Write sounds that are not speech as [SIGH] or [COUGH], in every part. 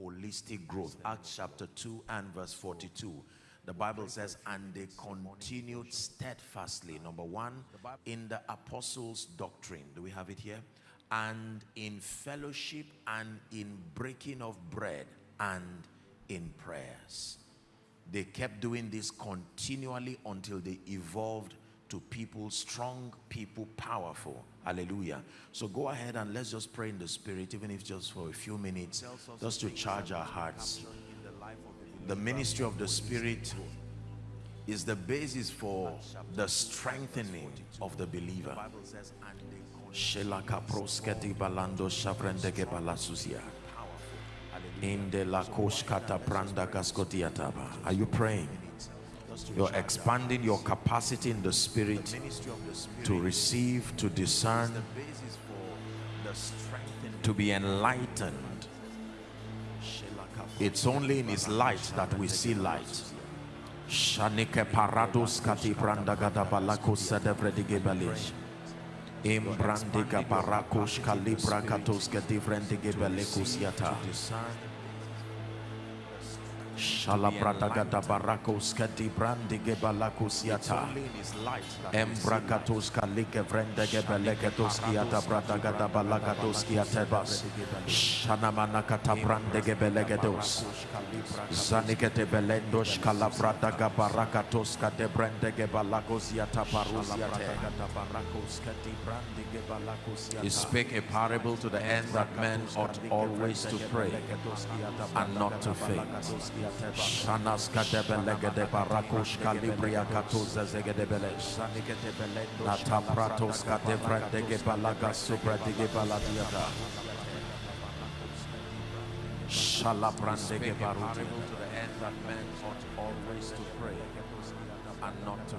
holistic growth. Acts chapter 2 and verse 42. The Bible says, and they continued steadfastly, number one, in the apostles' doctrine. Do we have it here? And in fellowship and in breaking of bread and in prayers. They kept doing this continually until they evolved to people strong, people powerful. Hallelujah. So go ahead and let's just pray in the spirit, even if just for a few minutes, just to charge our hearts. The ministry of the spirit is the basis for the strengthening of the believer. Are you praying? You're expanding your capacity in the spirit to receive, to discern, to be enlightened. It's only in his light that we see light. Shanike parados kati brandagada balako sedevredige belish. Imbrandiga kalibra yata. Shalabradagada barakos kati brandi gebalakus yata. Embrakatos kalike vrende gebelegatos kiata kiatebas. Shanamana kata brande. Zanikete belendos kalabradaga barakatos kate brende gebalakos yata parus. He spake a parable to the end that men ought always to pray and not to faint. Shanas kadebelegede barakush kalibria katuza zegedebele. Nata pratos kadevrendege balaga supradege baladiata. Shalabrandege baruti. To the end that men ought always to pray and not to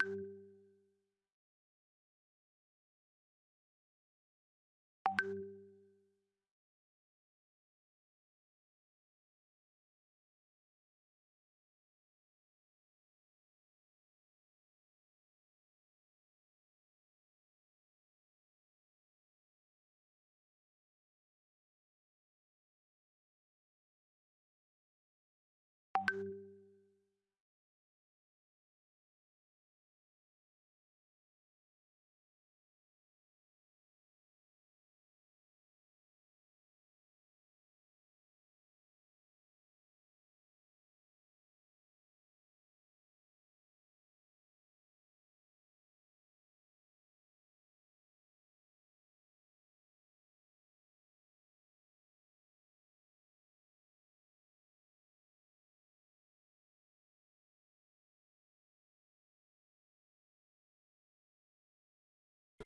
faint.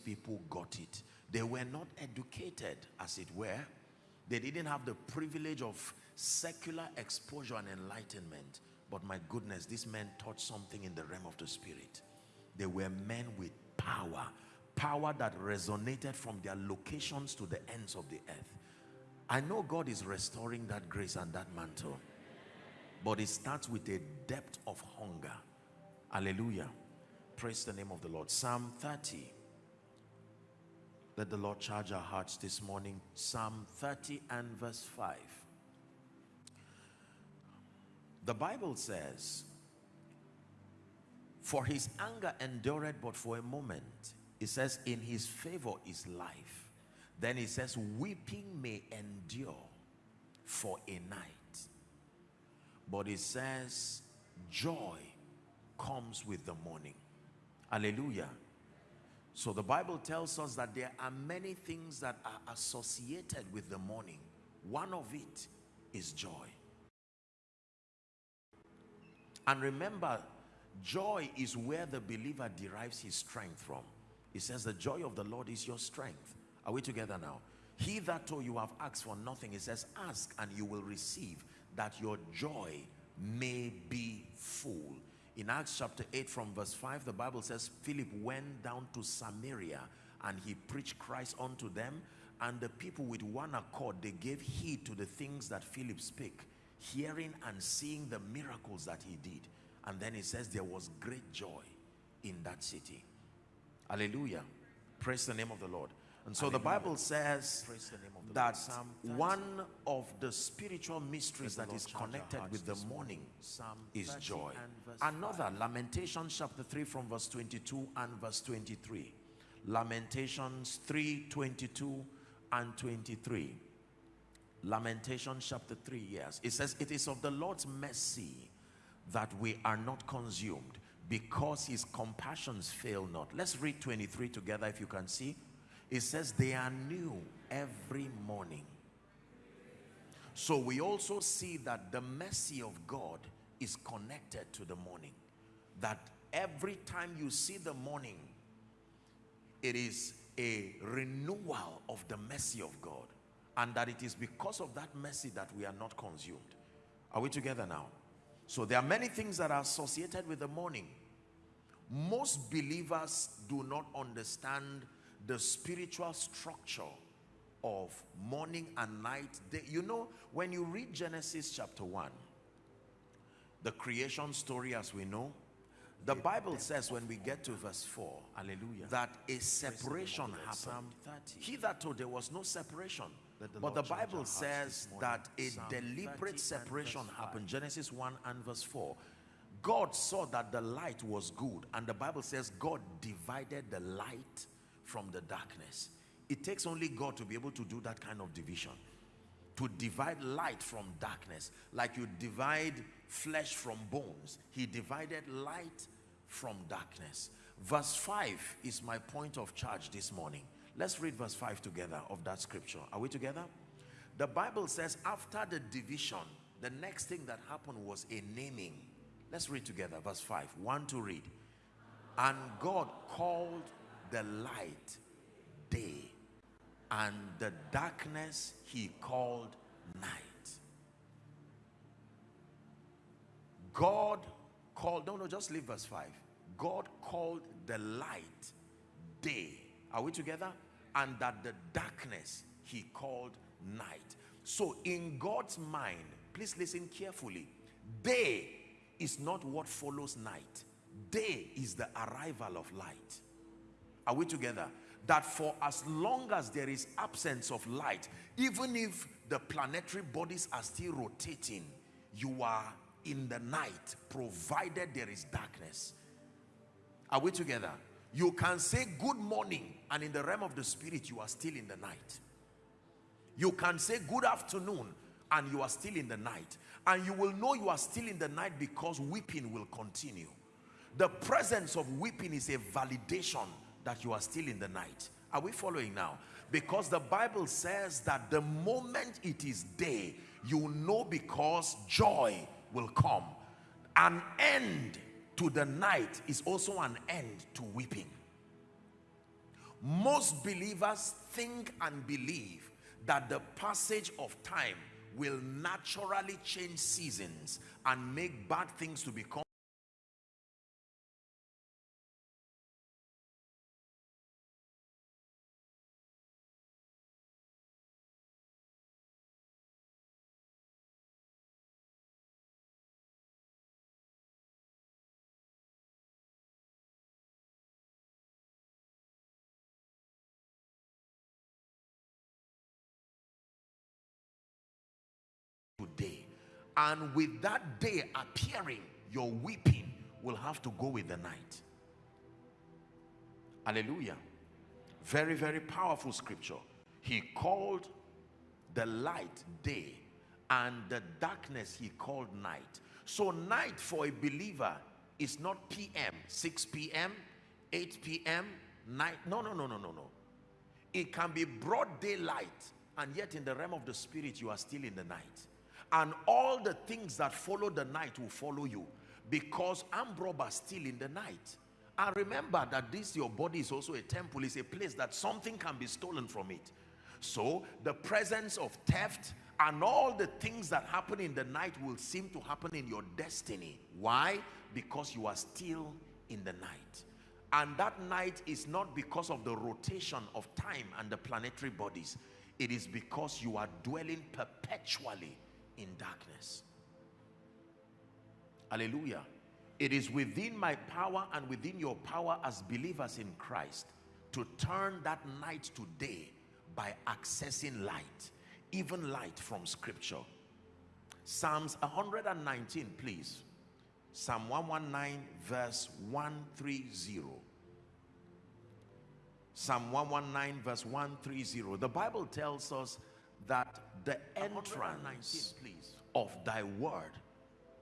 People got it. They were not educated, as it were. They didn't have the privilege of secular exposure and enlightenment. But my goodness, these men taught something in the realm of the spirit. They were men with power. Power that resonated from their locations to the ends of the earth. I know God is restoring that grace and that mantle. But it starts with a depth of hunger. Hallelujah. Praise the name of the Lord. Psalm 30 let the Lord charge our hearts this morning. Psalm 30 and verse 5. The Bible says, For his anger endured but for a moment. It says, In his favor is life. Then it says, Weeping may endure for a night. But it says, Joy comes with the morning. Hallelujah. So the Bible tells us that there are many things that are associated with the morning. One of it is joy. And remember, joy is where the believer derives his strength from. He says, the joy of the Lord is your strength. Are we together now? He that told you have asked for nothing, he says, ask and you will receive that your joy may be full. In Acts chapter 8 from verse 5, the Bible says, Philip went down to Samaria and he preached Christ unto them. And the people with one accord, they gave heed to the things that Philip spake, hearing and seeing the miracles that he did. And then he says there was great joy in that city. Hallelujah. Praise the name of the Lord. And so Hallelujah. the Bible says the that one of the spiritual mysteries that is connected with the morning is joy. Another, Lamentations chapter 3 from verse 22 and verse 23. Lamentations 3, 22 and 23. Lamentations chapter 3, yes. It says, It is of the Lord's mercy that we are not consumed because his compassions fail not. Let's read 23 together if you can see. It says they are new every morning. So we also see that the mercy of God is connected to the morning. That every time you see the morning, it is a renewal of the mercy of God. And that it is because of that mercy that we are not consumed. Are we together now? So there are many things that are associated with the morning. Most believers do not understand the spiritual structure of morning and night. They, you know, when you read Genesis chapter 1, the creation story as we know, the Bible says when we get to verse 4, hallelujah, that a separation happened. He that told there was no separation. But the Bible says that a deliberate separation happened. Genesis 1 and verse 4. God saw that the light was good. And the Bible says God divided the light from the darkness. It takes only God to be able to do that kind of division. To divide light from darkness. Like you divide flesh from bones. He divided light from darkness. Verse 5 is my point of charge this morning. Let's read verse 5 together of that scripture. Are we together? The Bible says after the division, the next thing that happened was a naming. Let's read together verse 5. One to read. And God called the light day and the darkness he called night. God called, no, no, just leave verse 5. God called the light day. Are we together? And that the darkness he called night. So in God's mind, please listen carefully. Day is not what follows night. Day is the arrival of light. Are we together? That for as long as there is absence of light, even if the planetary bodies are still rotating, you are in the night, provided there is darkness. Are we together? You can say good morning, and in the realm of the spirit, you are still in the night. You can say good afternoon, and you are still in the night. And you will know you are still in the night because weeping will continue. The presence of weeping is a validation that you are still in the night. Are we following now? Because the Bible says that the moment it is day, you know because joy will come. An end to the night is also an end to weeping. Most believers think and believe that the passage of time will naturally change seasons and make bad things to become And with that day appearing, your weeping will have to go with the night. Hallelujah. Very, very powerful scripture. He called the light day and the darkness he called night. So night for a believer is not PM, 6 p.m., 8 p.m., night. No, no, no, no, no, no. It can be broad daylight and yet in the realm of the spirit you are still in the night. And all the things that follow the night will follow you because armed robbers still in the night. And remember that this, your body is also a temple, is a place that something can be stolen from it. So the presence of theft and all the things that happen in the night will seem to happen in your destiny. Why? Because you are still in the night. And that night is not because of the rotation of time and the planetary bodies. It is because you are dwelling perpetually in darkness. Hallelujah. It is within my power and within your power as believers in Christ to turn that night to day by accessing light, even light from scripture. Psalms 119, please. Psalm 119, verse 130. Psalm 119, verse 130. The Bible tells us that the entrance of thy word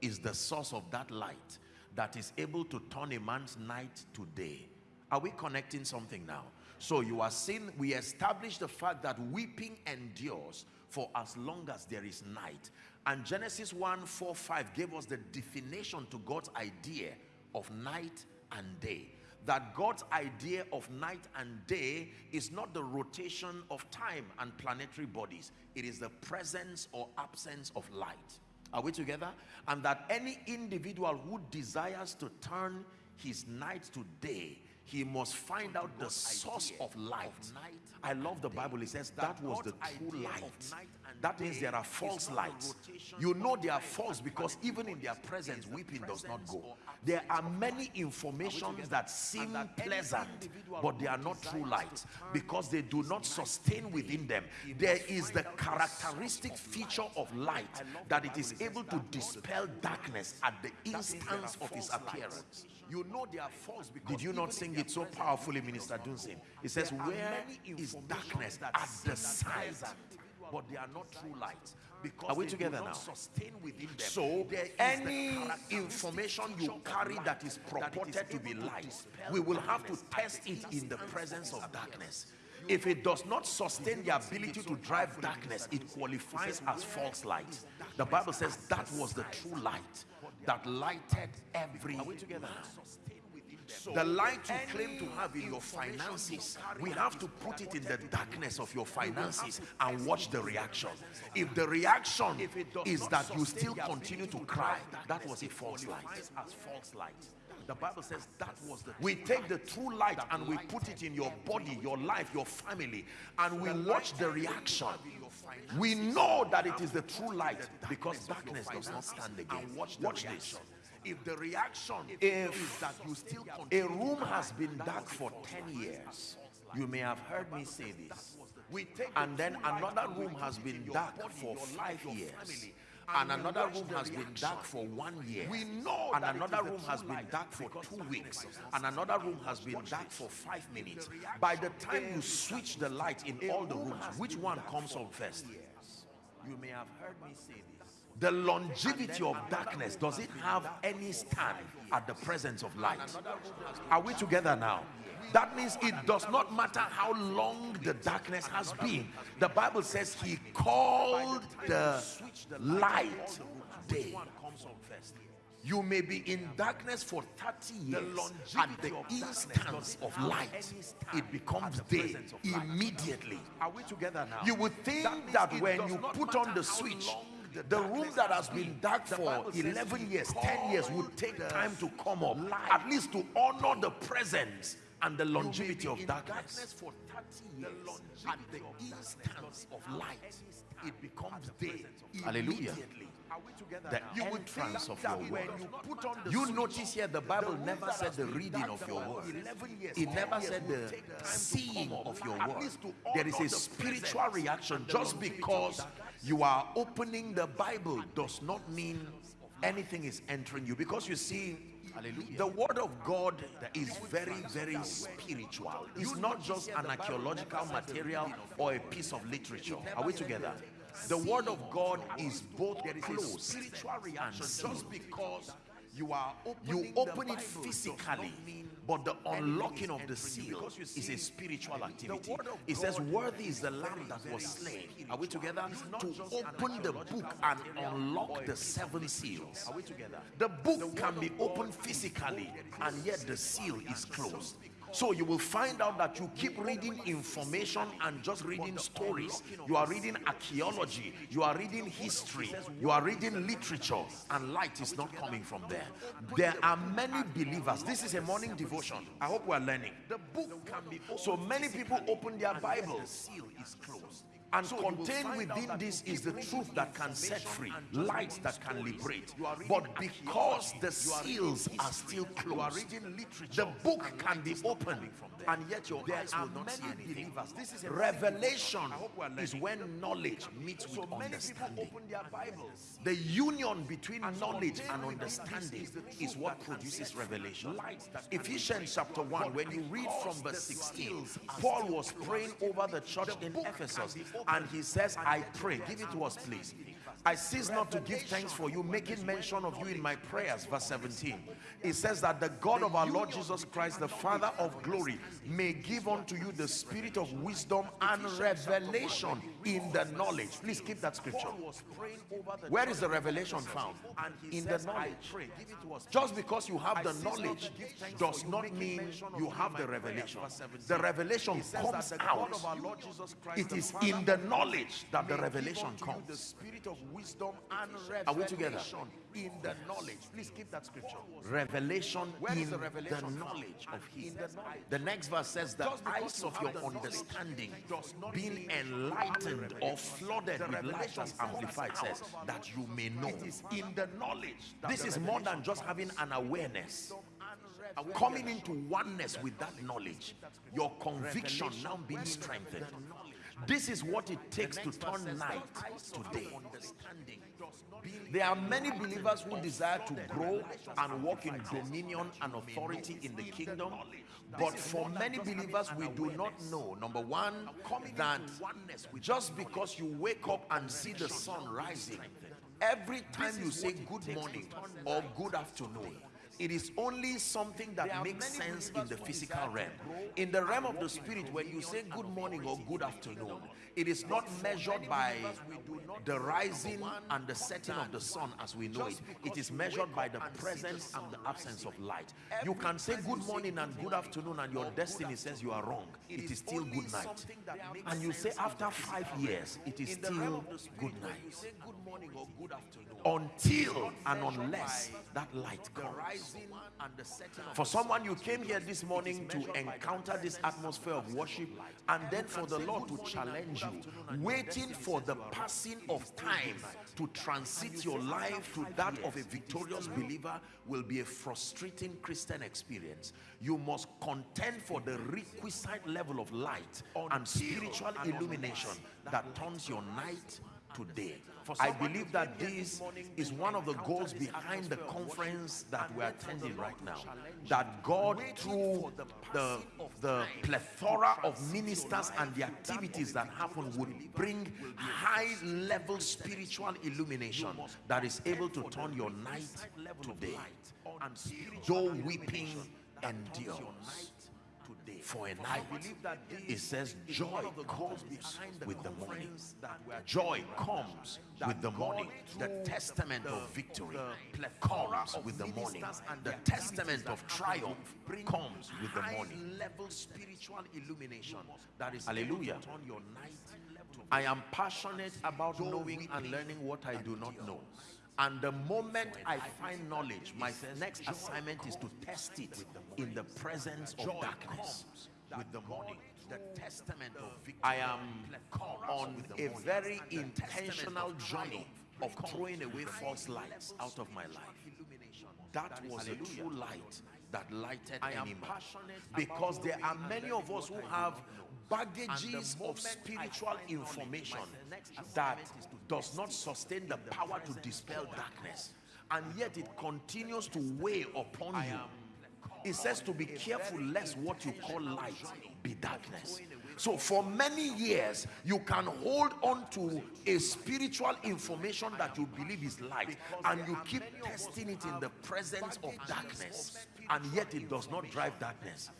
is the source of that light that is able to turn a man's night to day. Are we connecting something now? So you are seeing, we establish the fact that weeping endures for as long as there is night. And Genesis 1, 4, 5 gave us the definition to God's idea of night and day. That God's idea of night and day is not the rotation of time and planetary bodies. It is the presence or absence of light. Are we together? And that any individual who desires to turn his night to day, he must find out the source of light. I love the Bible. It says that was the true light. That means there are false lights. You know they are false because even in their presence, weeping does not go. There are many informations that seem pleasant, but they are not true light because they do not sustain within them. There is the characteristic feature of light that it is able to dispel darkness at the instance of its appearance. You know they are false Did you not sing it so powerfully, Minister Dunsin? It says, Where is darkness at the size but they are not true lights because are we together now? so any information you carry that is purported to be light we will have to test it in the presence of darkness. If it does not sustain the ability to drive darkness it qualifies as false light. the bible says that was the true light that lighted every are we together the light you claim to have in your finances, we have to put it in the darkness of your finances and watch the reaction. If the reaction is that you still continue to cry, that was a false light. The Bible says that was the we take the true light and we put it in your body, your life, your family, and we watch the reaction. We know that it is the true light because darkness does not stand again. Watch this if the reaction if is that you still a room has been dark for 10 years. You may have heard me say this. and then another room has been dark for five years. and another room has been dark for one year. we know and another room has been dark for two weeks. and another room has been dark for five minutes. by the time you switch the light in all the rooms which one comes on first? you may have heard me say this the longevity of darkness does it have any stand at the presence of light? are we together now? That means it does not matter how long the darkness has been. the bible says he called the light day. you may be in darkness for 30 years at the instance of light it becomes day immediately. Are we together now? You would think that when you put on the switch the room that has been dark for 11 years 10 years would take time to come up at least to honor the presence and the longevity of darkness. for 30 years at the instance of light it becomes day hallelujah the you entrance of your word. You, you notice here the Bible never said the reading of your word. It never said the seeing of your word. There is a spiritual reaction just because you are opening the Bible does not mean anything is entering you because you see Hallelujah. The word of God is very, very spiritual. It's not just an archaeological material or a piece of literature. Are we together? The word of God is both close spiritual reaction just because you are you open it physically but the unlocking of the seal is a spiritual activity. it says worthy is the lamb that was slain. Are we together? To open the book and unlock the seven seals. Are we together? The book can be opened physically and yet the seal is closed so you will find out that you keep reading information and just reading stories. You are reading archaeology. You are reading history. You are reading literature and light is not coming from there. There are many believers. This is a morning devotion. I hope we are learning. The book can be so many people open their Bibles. seal is closed and so contained within this is the truth that can set free, light that can liberate. But because the seals are still closed, the book can be opened and yet your eyes will not see anything. This is revelation is when knowledge meets with understanding. The union between knowledge and understanding is what produces revelation. Ephesians chapter 1, when you read from verse 16, Paul was praying over the church in Ephesus and he says, I pray, give it to us please. I cease not to give thanks for you, making mention of you in my prayers. Verse 17. It says that the God of our Lord Jesus Christ, the Father of glory, may give unto you the spirit of wisdom and revelation in the knowledge. Please keep that scripture. Where is the revelation found? In the knowledge. Just because you have the knowledge does not mean you have the revelation. The revelation comes out. It is in the knowledge that the revelation comes. The spirit of wisdom and revelation. Are we together? In the knowledge. Please keep that scripture. Revelation Where in the, revelation the knowledge of Him. The next verse says, The eyes of your understanding being enlightened or flooded with light, as Amplified says, that you may know. It is in the knowledge. This is more than just having an awareness coming into oneness with that knowledge your conviction now being strengthened this is what it takes to turn night to day. There are many believers who desire to grow and walk in dominion and authority in the kingdom. But for many believers, we do not know, number one, that just because you wake up and see the sun rising, every time you say good morning or good afternoon, it is only something that makes sense in the physical realm. In the realm of the spirit, when you say good morning or good afternoon, it is not measured by the rising and the setting of the sun as we know it. It is measured by the presence and the absence of light. You can say good morning and good afternoon and your destiny says you are wrong. It is still good night. And you say after five years, it is still good night. Until and unless that light comes. For someone, you came here this morning to encounter this atmosphere of worship and then for the Lord to challenge you, waiting for the passing of time to transit your life to that of a victorious believer will be a frustrating Christian experience. You must contend for the requisite level of light and spiritual illumination that turns your night today. I believe that this is one of the goals behind the conference that we're attending right now. That God, through the, the plethora of ministers and the activities that happen, would bring high level spiritual illumination that is able to turn your night today. Though weeping endures for a night. It says joy comes with the morning. Joy comes with the morning. The testament of victory comes with the morning. The testament of triumph comes with the morning. Level spiritual illumination that is hallelujah. I am passionate about knowing and learning what I do not know. And the moment I find knowledge, my next assignment is to test it in the presence of darkness with the morning. The testament of victory. I am on a very intentional journey of throwing away false lights out of my life. That was a true light that lighted any man. Because there are many of us who have baggages of spiritual information that does not sustain the power to dispel darkness. And yet it continues to weigh upon you. it says to be careful lest what you call light be darkness. so for many years you can hold on to a spiritual information that you believe is light. And you keep testing it in the presence of darkness. and yet it does not drive darkness.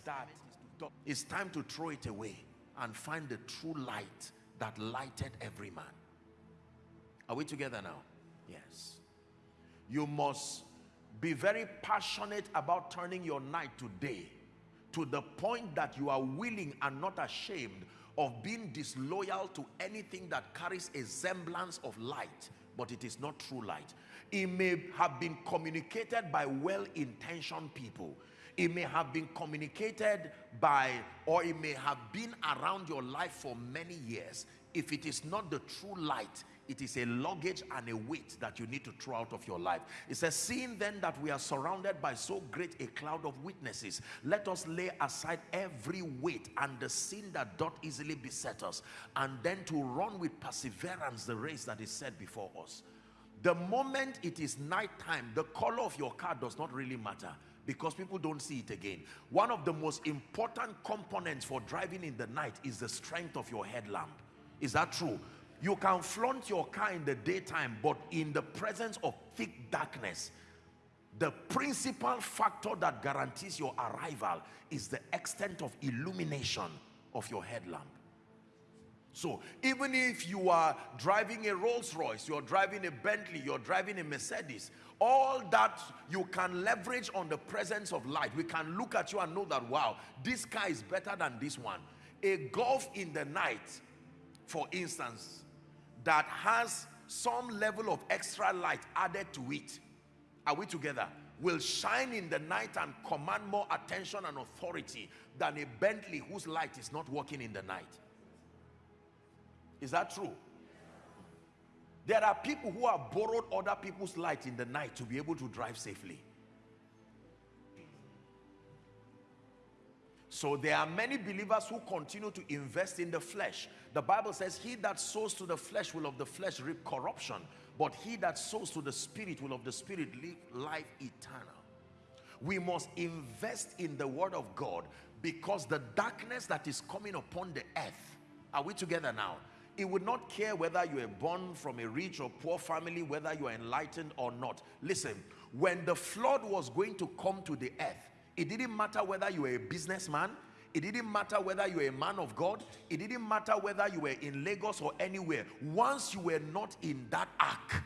It's time to throw it away and find the true light that lighted every man. Are we together now? Yes. You must be very passionate about turning your night to day to the point that you are willing and not ashamed of being disloyal to anything that carries a semblance of light but it is not true light. It may have been communicated by well-intentioned people it may have been communicated by or it may have been around your life for many years. If it is not the true light it is a luggage and a weight that you need to throw out of your life. It says seeing then that we are surrounded by so great a cloud of witnesses let us lay aside every weight and the sin that doth easily beset us and then to run with perseverance the race that is set before us the moment it is night time the color of your car does not really matter because people don't see it again. One of the most important components for driving in the night is the strength of your headlamp. Is that true? You can flaunt your car in the daytime, but in the presence of thick darkness, the principal factor that guarantees your arrival is the extent of illumination of your headlamp. So even if you are driving a Rolls Royce, you're driving a Bentley, you're driving a Mercedes, all that you can leverage on the presence of light. We can look at you and know that, wow, this car is better than this one. A Golf in the night, for instance, that has some level of extra light added to it are we together will shine in the night and command more attention and authority than a Bentley whose light is not working in the night is that true there are people who have borrowed other people's light in the night to be able to drive safely So there are many believers who continue to invest in the flesh. The Bible says, he that sows to the flesh will of the flesh reap corruption, but he that sows to the spirit will of the spirit live life eternal. We must invest in the word of God because the darkness that is coming upon the earth, are we together now? It would not care whether you are born from a rich or poor family, whether you are enlightened or not. Listen, when the flood was going to come to the earth, it didn't matter whether you were a businessman. It didn't matter whether you were a man of God. It didn't matter whether you were in Lagos or anywhere. Once you were not in that ark,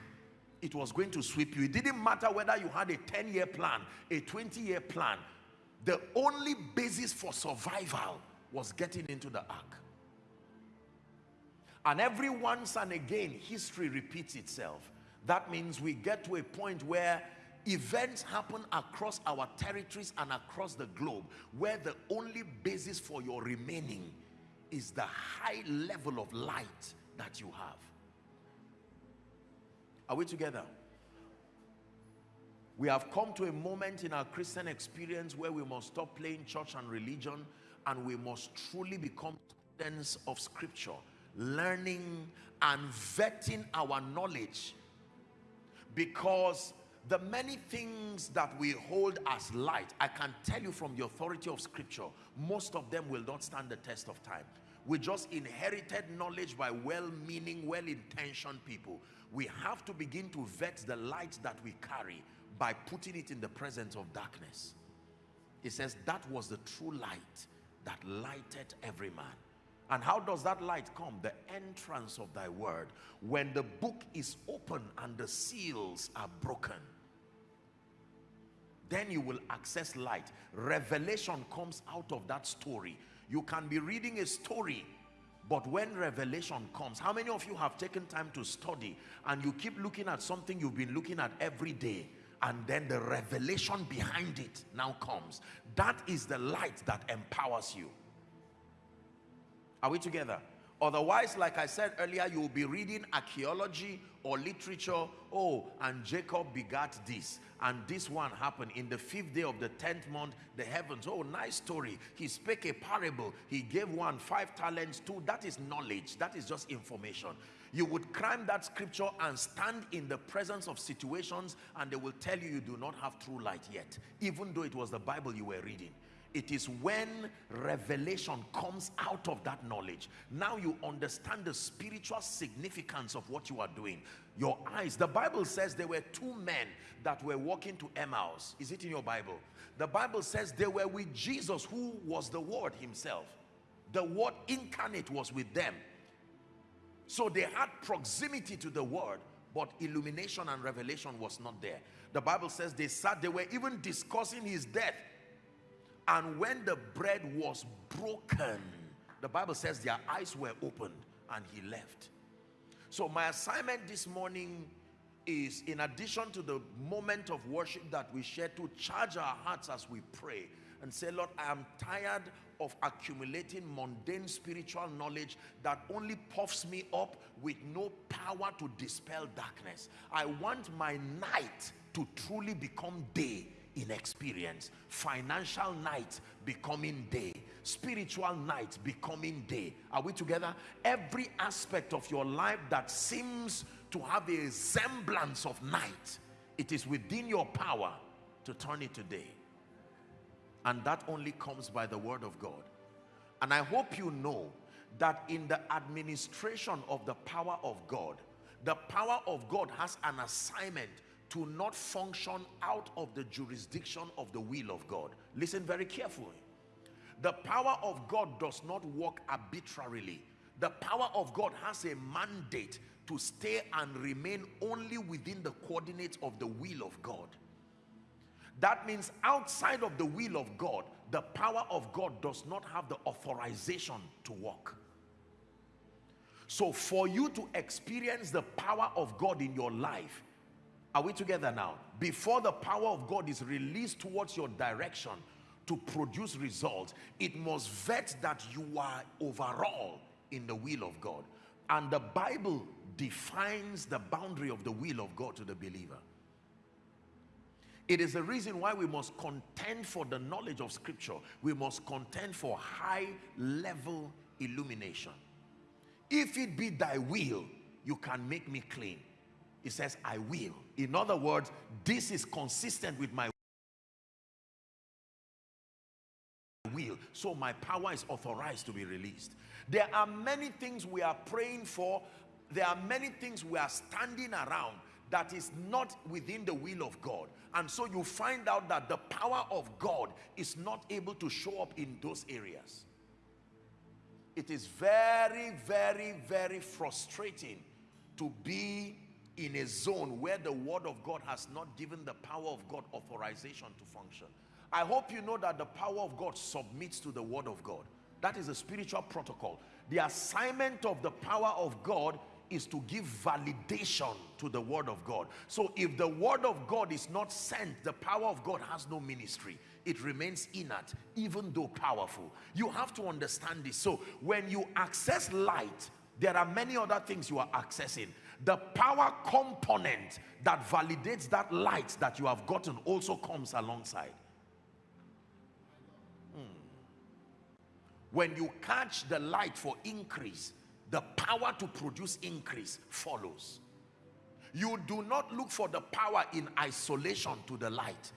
it was going to sweep you. It didn't matter whether you had a 10-year plan, a 20-year plan. The only basis for survival was getting into the ark. And every once and again, history repeats itself. That means we get to a point where events happen across our territories and across the globe where the only basis for your remaining is the high level of light that you have. Are we together? We have come to a moment in our Christian experience where we must stop playing church and religion and we must truly become students of scripture learning and vetting our knowledge because the many things that we hold as light i can tell you from the authority of scripture most of them will not stand the test of time. We just inherited knowledge by well-meaning well-intentioned people. We have to begin to vet the light that we carry by putting it in the presence of darkness. It says that was the true light that lighted every man and how does that light come? The entrance of thy word. When the book is open and the seals are broken then you will access light revelation comes out of that story you can be reading a story but when revelation comes how many of you have taken time to study and you keep looking at something you've been looking at every day and then the revelation behind it now comes that is the light that empowers you are we together Otherwise, like I said earlier, you will be reading archaeology or literature. Oh, and Jacob begat this, and this one happened in the fifth day of the tenth month, the heavens. Oh, nice story. He spake a parable. He gave one five talents, two. That is knowledge. That is just information. You would climb that scripture and stand in the presence of situations, and they will tell you you do not have true light yet, even though it was the Bible you were reading it is when revelation comes out of that knowledge. Now you understand the spiritual significance of what you are doing. Your eyes the bible says there were two men that were walking to emmaus. Is it in your bible? The bible says they were with jesus who was the word himself. The word incarnate was with them. So they had proximity to the word but illumination and revelation was not there. The bible says they sat they were even discussing his death and when the bread was broken, the Bible says their eyes were opened and he left. So my assignment this morning is in addition to the moment of worship that we share to charge our hearts as we pray and say, Lord, I am tired of accumulating mundane spiritual knowledge that only puffs me up with no power to dispel darkness. I want my night to truly become day in experience financial night becoming day. Spiritual night becoming day. Are we together? Every aspect of your life that seems to have a semblance of night it is within your power to turn it to day. And that only comes by the word of God. And I hope you know that in the administration of the power of God the power of God has an assignment to not function out of the jurisdiction of the will of God. Listen very carefully. The power of God does not work arbitrarily. The power of God has a mandate to stay and remain only within the coordinates of the will of God. That means outside of the will of God, the power of God does not have the authorization to work. So for you to experience the power of God in your life, are we together now? Before the power of God is released towards your direction to produce results, it must vet that you are overall in the will of God. And the Bible defines the boundary of the will of God to the believer. It is the reason why we must contend for the knowledge of scripture. We must contend for high level illumination. If it be thy will, you can make me clean. He says, I will. In other words, this is consistent with my will. So my power is authorized to be released. There are many things we are praying for. There are many things we are standing around that is not within the will of God. And so you find out that the power of God is not able to show up in those areas. It is very, very, very frustrating to be in a zone where the word of God has not given the power of God authorization to function. I hope you know that the power of God submits to the word of God. That is a spiritual protocol. The assignment of the power of God is to give validation to the word of God. So if the word of God is not sent, the power of God has no ministry. It remains inert, even though powerful. You have to understand this. So when you access light, there are many other things you are accessing the power component that validates that light that you have gotten also comes alongside. Hmm. When you catch the light for increase, the power to produce increase follows. You do not look for the power in isolation to the light.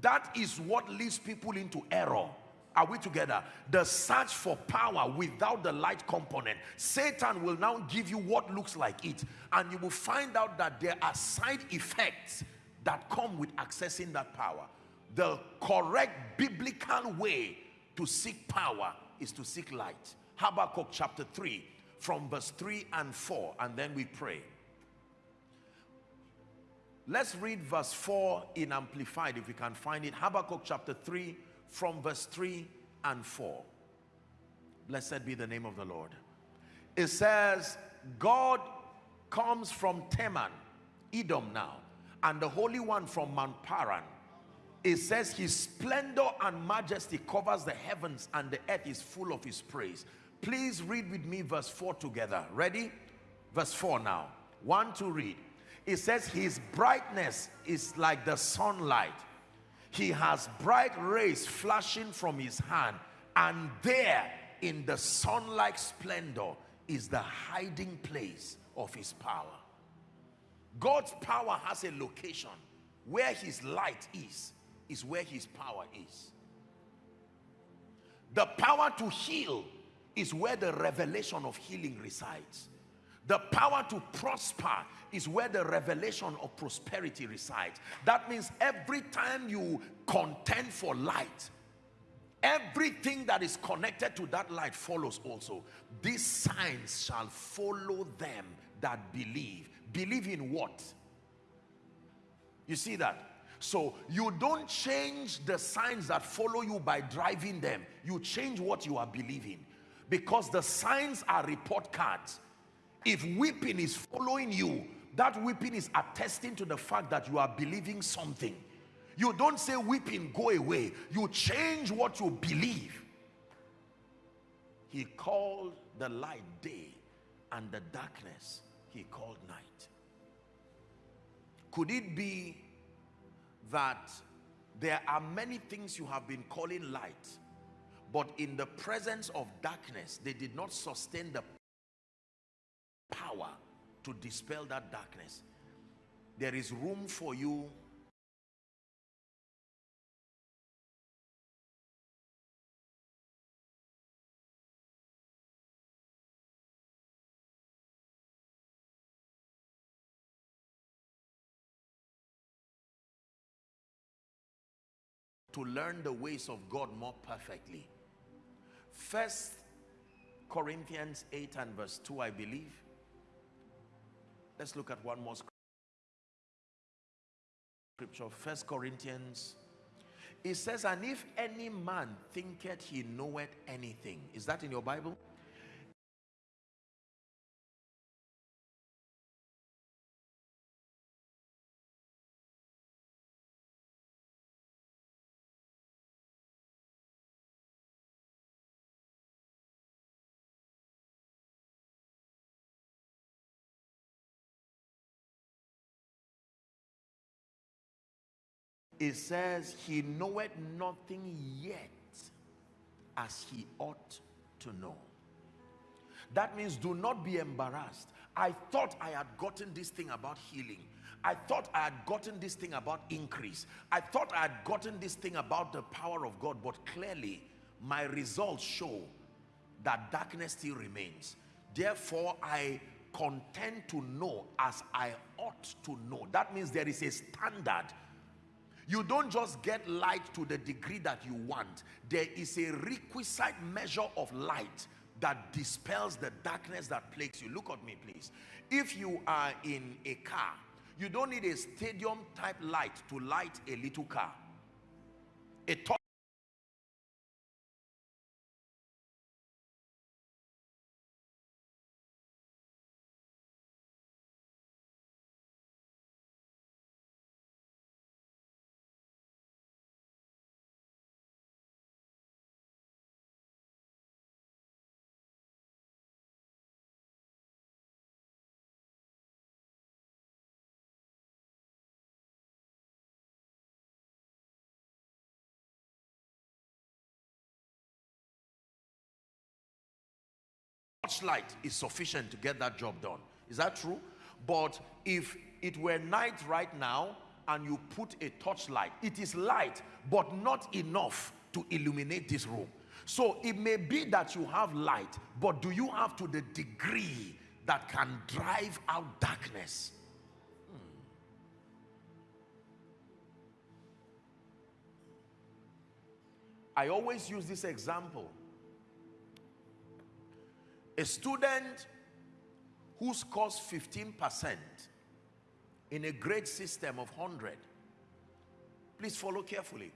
That is what leads people into error are we together? The search for power without the light component. Satan will now give you what looks like it. And you will find out that there are side effects that come with accessing that power. The correct biblical way to seek power is to seek light. Habakkuk chapter 3 from verse 3 and 4 and then we pray. Let's read verse 4 in Amplified if we can find it. Habakkuk chapter 3 from verse 3 and 4. Blessed be the name of the Lord. It says, God comes from Teman, Edom now, and the Holy One from Mount Paran. It says his splendor and majesty covers the heavens and the earth is full of his praise. Please read with me verse 4 together. Ready? Verse 4 now. One to read. It says, His brightness is like the sunlight. He has bright rays flashing from his hand, and there in the sunlight splendor is the hiding place of his power. God's power has a location where his light is, is where his power is. The power to heal is where the revelation of healing resides. The power to prosper is where the revelation of prosperity resides. That means every time you contend for light, everything that is connected to that light follows also. These signs shall follow them that believe. Believe in what? You see that? So you don't change the signs that follow you by driving them. You change what you are believing. Because the signs are report cards. If weeping is following you, that weeping is attesting to the fact that you are believing something. You don't say weeping, go away. You change what you believe. He called the light day and the darkness he called night. Could it be that there are many things you have been calling light, but in the presence of darkness, they did not sustain the power to dispel that darkness. There is room for you to learn the ways of God more perfectly. First Corinthians 8 and verse 2, I believe. Let's look at one more scripture. First Corinthians. It says, and if any man thinketh he knoweth anything. Is that in your Bible? It says he knoweth nothing yet as he ought to know. That means do not be embarrassed. I thought i had gotten this thing about healing. I thought i had gotten this thing about increase. I thought i had gotten this thing about the power of god but clearly my results show that darkness still remains. Therefore i contend to know as i ought to know. That means there is a standard you don't just get light to the degree that you want. There is a requisite measure of light that dispels the darkness that plagues you. Look at me, please. If you are in a car, you don't need a stadium type light to light a little car. A torchlight is sufficient to get that job done. Is that true? But if it were night right now and you put a torchlight, it is light, but not enough to illuminate this room. So it may be that you have light, but do you have to the degree that can drive out darkness? Hmm. I always use this example a student who scores 15% in a grade system of 100, please follow carefully.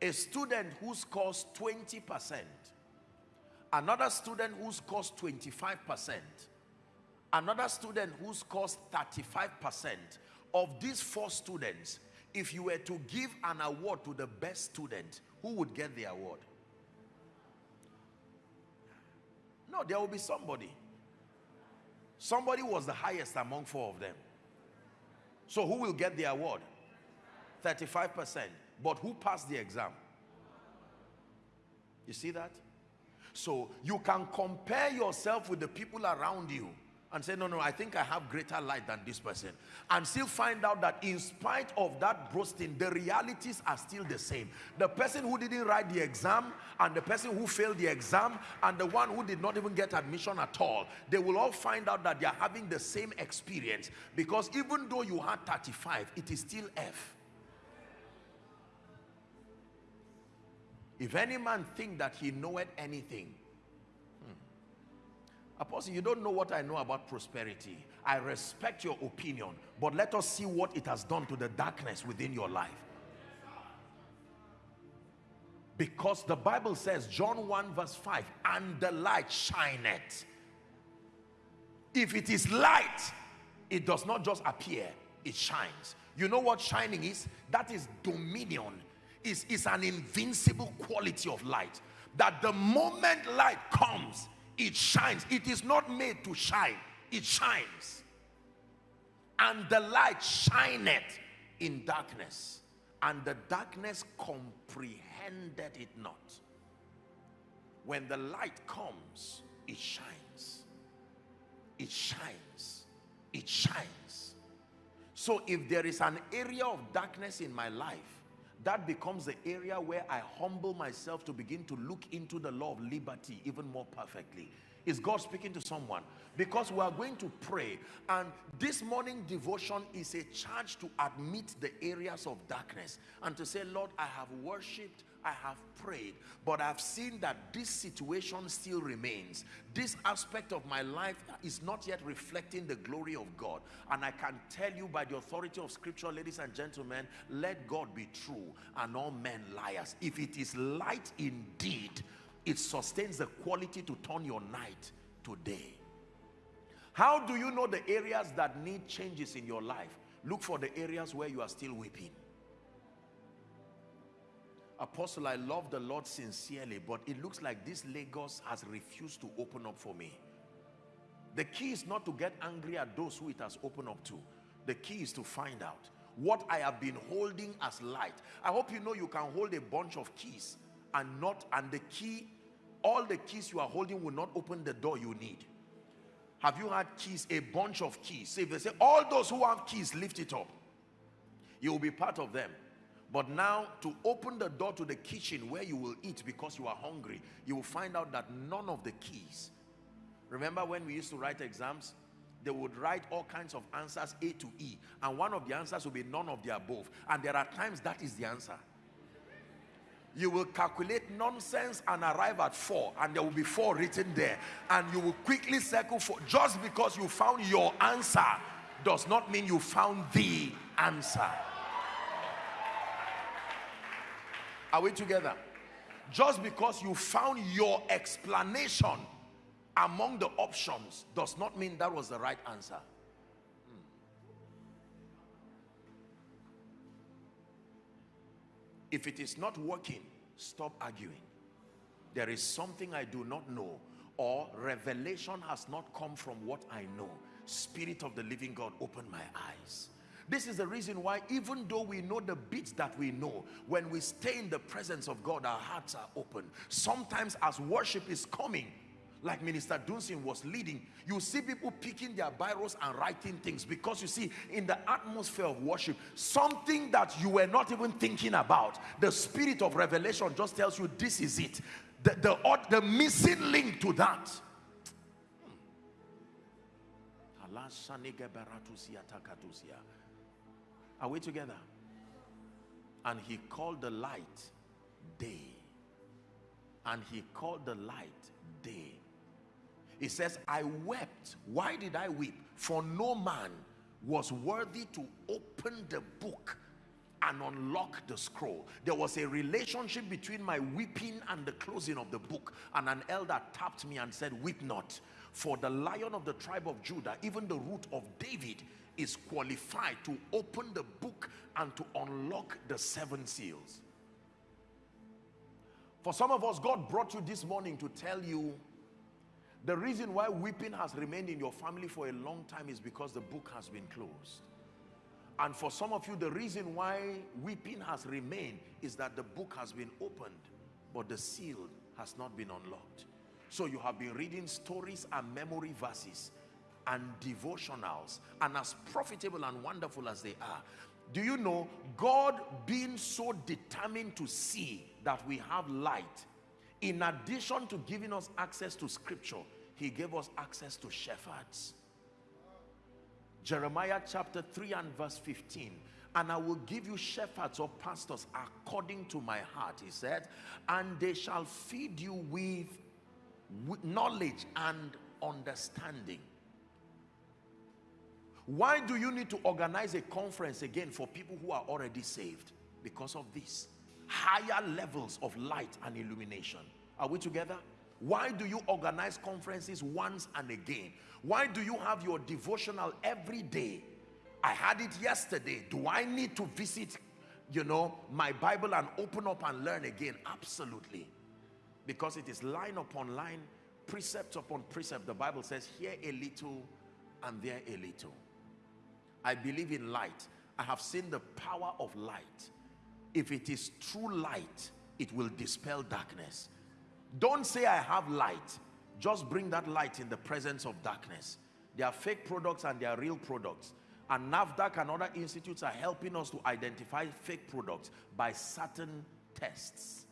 A student who scores 20%, another student who scores 25%, another student who scores 35%. Of these four students, if you were to give an award to the best student, who would get the award? No, there will be somebody. Somebody was the highest among four of them. So who will get the award? 35%. But who passed the exam? You see that? So you can compare yourself with the people around you and say, no, no, I think I have greater light than this person. And still find out that in spite of that boasting, the realities are still the same. The person who didn't write the exam and the person who failed the exam and the one who did not even get admission at all, they will all find out that they are having the same experience. Because even though you had 35, it is still F. If any man think that he knoweth anything, Apostle, you don't know what I know about prosperity. I respect your opinion, but let us see what it has done to the darkness within your life. Because the Bible says, John 1 verse 5, and the light shineth. If it is light, it does not just appear, it shines. You know what shining is? That is dominion. Is is an invincible quality of light. That the moment light comes, it shines. It is not made to shine, it shines. And the light shineth in darkness, and the darkness comprehended it not. When the light comes, it shines. It shines. It shines. So if there is an area of darkness in my life, that becomes the area where I humble myself to begin to look into the law of liberty even more perfectly. Is God speaking to someone? Because we are going to pray and this morning devotion is a charge to admit the areas of darkness and to say, Lord, I have worshipped, I have prayed, but I've seen that this situation still remains. This aspect of my life is not yet reflecting the glory of God. And I can tell you by the authority of scripture, ladies and gentlemen, let God be true and all men liars. If it is light indeed, it sustains the quality to turn your night to day. How do you know the areas that need changes in your life? Look for the areas where you are still weeping. Apostle, I love the Lord sincerely, but it looks like this Lagos has refused to open up for me. The key is not to get angry at those who it has opened up to. The key is to find out what I have been holding as light. I hope you know you can hold a bunch of keys and not, and the key, all the keys you are holding will not open the door you need. Have you had keys, a bunch of keys? If they say, all those who have keys, lift it up. You will be part of them. But now to open the door to the kitchen where you will eat because you are hungry, you will find out that none of the keys. Remember when we used to write exams? They would write all kinds of answers A to E. And one of the answers will be none of the above. And there are times that is the answer. You will calculate nonsense and arrive at four. And there will be four written there. And you will quickly circle for just because you found your answer does not mean you found the answer. Are we together? Just because you found your explanation among the options does not mean that was the right answer. Hmm. If it is not working, stop arguing. There is something I do not know or revelation has not come from what I know. Spirit of the living God, open my eyes. This is the reason why even though we know the bits that we know, when we stay in the presence of God, our hearts are open. Sometimes as worship is coming, like Minister Dunsin was leading, you see people picking their biros and writing things because you see in the atmosphere of worship, something that you were not even thinking about, the spirit of revelation just tells you this is it. The, the, the missing link to that. Hmm. Are we together? And he called the light day. And he called the light day. He says, I wept. Why did I weep? For no man was worthy to open the book and unlock the scroll. There was a relationship between my weeping and the closing of the book. And an elder tapped me and said, Weep not. For the lion of the tribe of Judah, even the root of David, is qualified to open the book and to unlock the seven seals. For some of us, God brought you this morning to tell you The reason why weeping has remained in your family for a long time is because the book has been closed. And for some of you, the reason why weeping has remained is that the book has been opened, but the seal has not been unlocked. So you have been reading stories and memory verses and devotionals, and as profitable and wonderful as they are, do you know God being so determined to see that we have light in addition to giving us access to scripture he gave us access to shepherds. Jeremiah chapter 3 and verse 15 and I will give you shepherds or pastors according to my heart he said and they shall feed you with, knowledge and understanding why do you need to organize a conference again for people who are already saved because of this higher levels of light and illumination. Are we together? Why do you organize conferences once and again? Why do you have your devotional every day? I had it yesterday. Do I need to visit, you know, my Bible and open up and learn again? Absolutely. Because it is line upon line, precept upon precept. The Bible says, here a little and there a little. I believe in light. I have seen the power of light. If it is true light it will dispel darkness. Don't say i have light. Just bring that light in the presence of darkness. There are fake products and there are real products. And NAFDAC and other institutes are helping us to identify fake products by certain tests.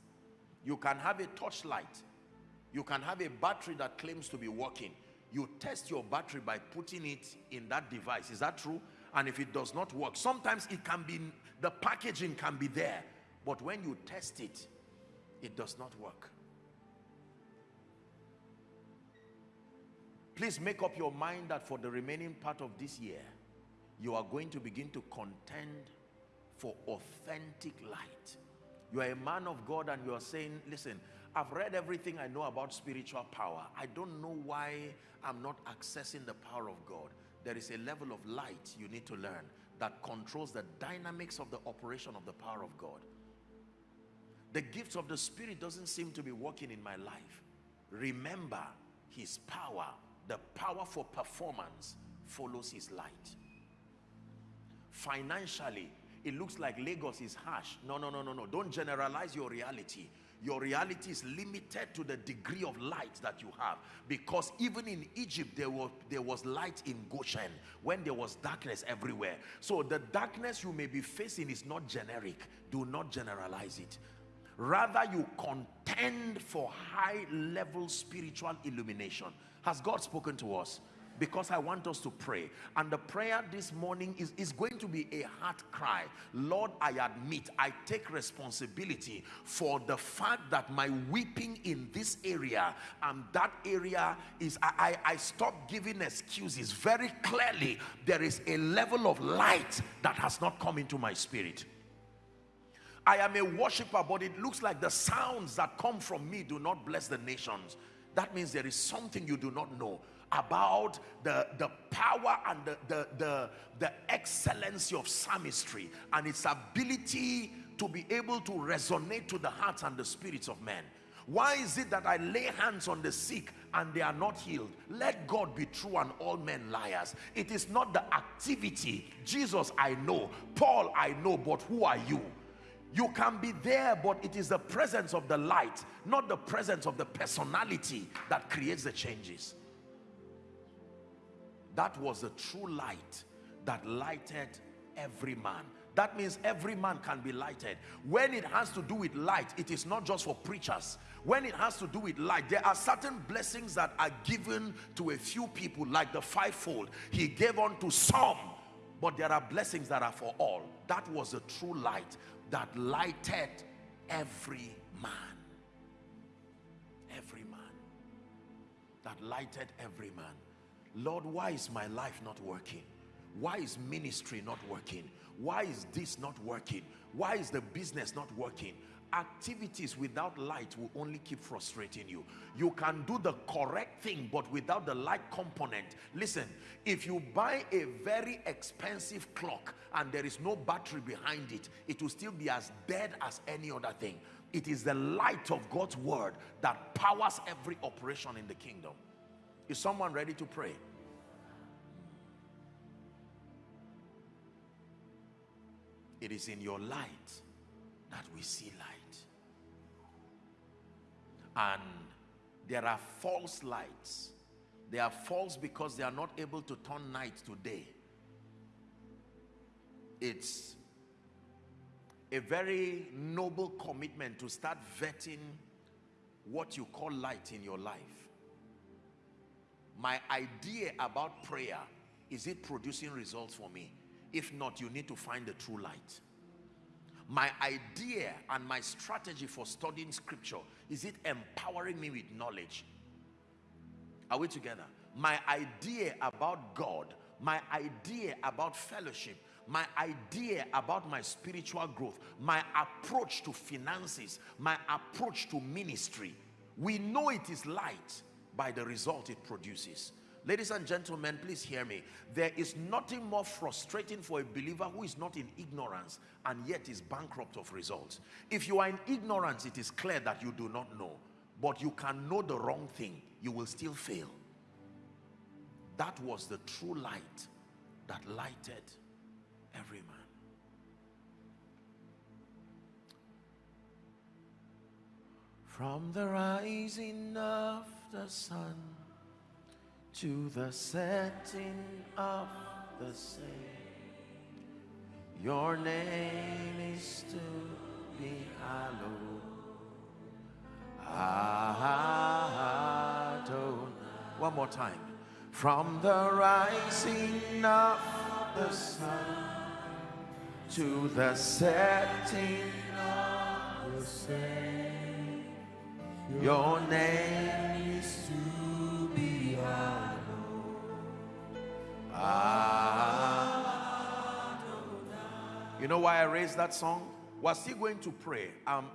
You can have a torchlight. You can have a battery that claims to be working. You test your battery by putting it in that device. Is that true and if it does not work sometimes it can be the packaging can be there. But when you test it it does not work. Please make up your mind that for the remaining part of this year you are going to begin to contend for authentic light. You are a man of God and you are saying listen I've read everything I know about spiritual power. I don't know why I'm not accessing the power of God there is a level of light you need to learn that controls the dynamics of the operation of the power of God. The gifts of the Spirit doesn't seem to be working in my life. Remember, His power, the power for performance follows His light. Financially, it looks like Lagos is harsh. No, no, no, no, no. Don't generalize your reality your reality is limited to the degree of light that you have. Because even in Egypt there was there was light in Goshen when there was darkness everywhere. So the darkness you may be facing is not generic. Do not generalize it. Rather you contend for high level spiritual illumination. Has God spoken to us because I want us to pray. And the prayer this morning is, is going to be a heart cry. Lord, I admit, I take responsibility for the fact that my weeping in this area and that area is, I, I, I stop giving excuses. Very clearly, there is a level of light that has not come into my spirit. I am a worshiper, but it looks like the sounds that come from me do not bless the nations. That means there is something you do not know about the, the power and the, the, the, the excellency of psalmistry and its ability to be able to resonate to the hearts and the spirits of men. Why is it that I lay hands on the sick and they are not healed? Let God be true and all men liars. It is not the activity. Jesus, I know. Paul, I know. But who are you? You can be there, but it is the presence of the light, not the presence of the personality that creates the changes. That was the true light that lighted every man. That means every man can be lighted. When it has to do with light, it is not just for preachers. When it has to do with light, there are certain blessings that are given to a few people, like the fivefold. He gave unto some, but there are blessings that are for all. That was the true light that lighted every man. Every man. That lighted every man. Lord, why is my life not working? Why is ministry not working? Why is this not working? Why is the business not working? Activities without light will only keep frustrating you. You can do the correct thing, but without the light component. Listen, if you buy a very expensive clock and there is no battery behind it, it will still be as dead as any other thing. It is the light of God's word that powers every operation in the kingdom. Is someone ready to pray? It is in your light that we see light. And there are false lights. They are false because they are not able to turn night to day. It's a very noble commitment to start vetting what you call light in your life. My idea about prayer, is it producing results for me? If not, you need to find the true light. My idea and my strategy for studying scripture, is it empowering me with knowledge? Are we together? My idea about God, my idea about fellowship, my idea about my spiritual growth, my approach to finances, my approach to ministry. We know it is light by the result it produces. Ladies and gentlemen, please hear me. There is nothing more frustrating for a believer who is not in ignorance and yet is bankrupt of results. If you are in ignorance, it is clear that you do not know. But you can know the wrong thing. You will still fail. That was the true light that lighted every man. From the rising of the sun to the setting of the same, your name is to be hallowed. Adonai. One more time. From the rising of the sun to the setting of the same. Your name You know why I raised that song? We're still going to pray. Um,